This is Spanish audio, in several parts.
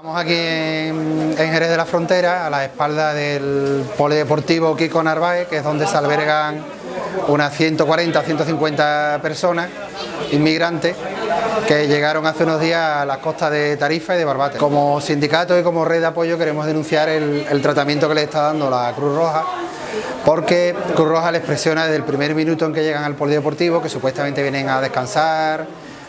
Estamos aquí en, Jerez de la Frontera, a la espalda del Polideportivo Kiko Narváez, que es donde se albergan unas 140 150 personas inmigrantes que llegaron hace unos días a las costas de Tarifa y de Barbate. Como sindicato y como red de apoyo queremos denunciar el, tratamiento que le está dando la Cruz Roja porque Cruz Roja les presiona desde el primer minuto en que llegan al polideportivo, que supuestamente vienen a descansar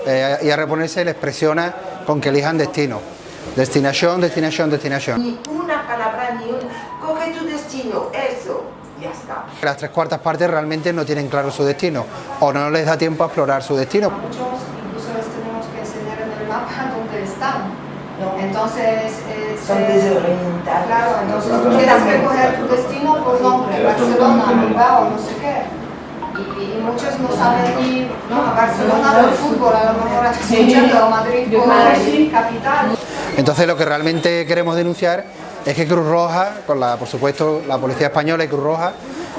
eh, y a reponerse, les presiona con que elijan destino. Destinación, destinación, destinación. Ni una palabra, ni un... Coge tu destino, eso, ya está. Las tres cuartas partes realmente no tienen claro su destino o no les da tiempo a explorar su destino. Muchos incluso les tenemos que enseñar en el mapa dónde están. Entonces, eh, son desorientados. Claro, entonces tú tienes que coger tu destino por nombre, Barcelona, Bilbao, no sé qué. Y, muchos no saben ir ¿no? a Barcelona por fútbol, a lo mejor a Madrid por capital. Entonces lo que realmente queremos denunciar es que Cruz Roja, con la, por supuesto la Policía Española y Cruz Roja,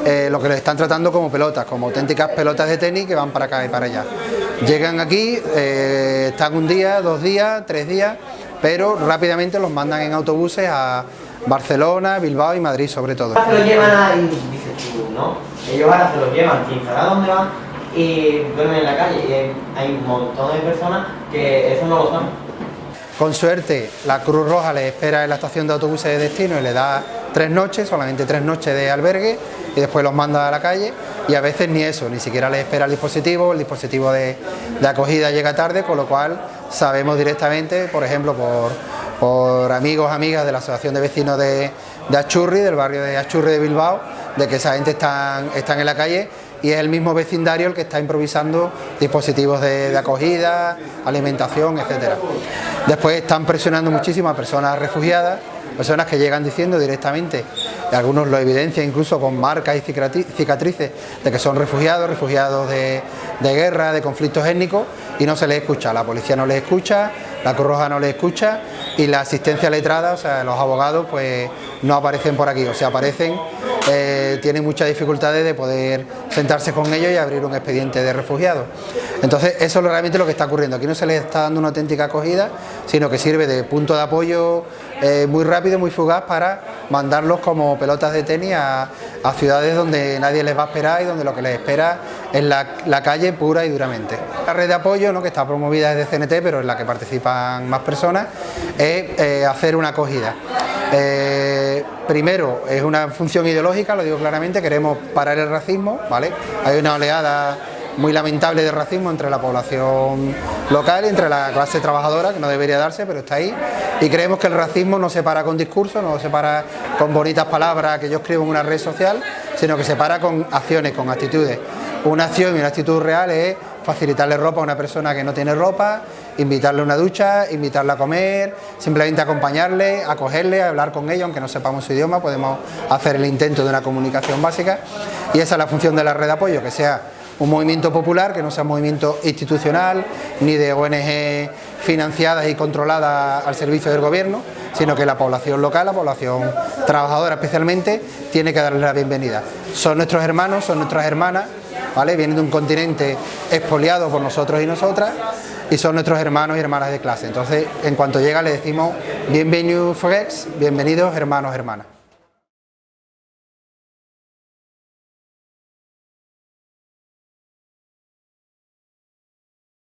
eh, lo que les están tratando como pelotas, como auténticas pelotas de tenis que van para acá y para allá. Llegan aquí, eh, están un día, dos días, tres días, pero rápidamente los mandan en autobuses a Barcelona, Bilbao y Madrid sobre todo. Se llevan ahí, ¿no? Ellos ahora se los llevan a dónde van y duermen en la calle y hay un montón de personas que eso no lo saben. Con suerte, la Cruz Roja les espera en la estación de autobuses de destino y le da tres noches, solamente tres noches de albergue y después los manda a la calle. Y a veces ni eso, ni siquiera les espera el dispositivo, el dispositivo de, acogida llega tarde, con lo cual sabemos directamente, por ejemplo, por, amigos, amigas de la Asociación de Vecinos de, Achurri, del barrio de Achurri de Bilbao, de que esa gente está, en la calle y es el mismo vecindario el que está improvisando dispositivos de, acogida, alimentación, etcétera. Después están presionando muchísimo a personas refugiadas, personas que llegan diciendo directamente, algunos lo evidencian incluso con marcas y cicatrices de que son refugiados, refugiados de, de guerra, de conflictos étnicos y no se les escucha, la policía no les escucha, la Cruz Roja no les escucha y la asistencia letrada, o sea, los abogados pues no aparecen por aquí, o sea, aparecen eh, tienen muchas dificultades de poder sentarse con ellos y abrir un expediente de refugiados. Entonces eso es realmente lo que está ocurriendo, aquí no se les está dando una auténtica acogida, sino que sirve de punto de apoyo eh, muy rápido, muy fugaz para mandarlos como pelotas de tenis a, ciudades donde nadie les va a esperar y donde lo que les espera es la, calle pura y duramente. La red de apoyo, ¿no? que está promovida desde CNT, pero en la que participan más personas, es eh, hacer una acogida. Eh, primero, es una función ideológica, lo digo claramente, queremos parar el racismo, ¿vale? Hay una oleada muy lamentable de racismo entre la población local entre la clase trabajadora, que no debería darse, pero está ahí. Y creemos que el racismo no se para con discursos, no se para con bonitas palabras que yo escribo en una red social, sino que se para con acciones, con actitudes. Una acción y una actitud real es facilitarle ropa a una persona que no tiene ropa, invitarle a una ducha, invitarle a comer, simplemente acompañarle, acogerle, hablar con ellos, aunque no sepamos su idioma, podemos hacer el intento de una comunicación básica y esa es la función de la red de apoyo, que sea un movimiento popular, que no sea un movimiento institucional, ni de ONG financiadas y controladas al servicio del gobierno, sino que la población local, la población trabajadora especialmente, tiene que darles la bienvenida. Son nuestros hermanos, son nuestras hermanas, ¿vale? Vienen de un continente expoliado por nosotros y nosotras y son nuestros hermanos y hermanas de clase. Entonces, en cuanto llega le decimos bienvenidos Frex, bienvenidos hermanos, hermanas.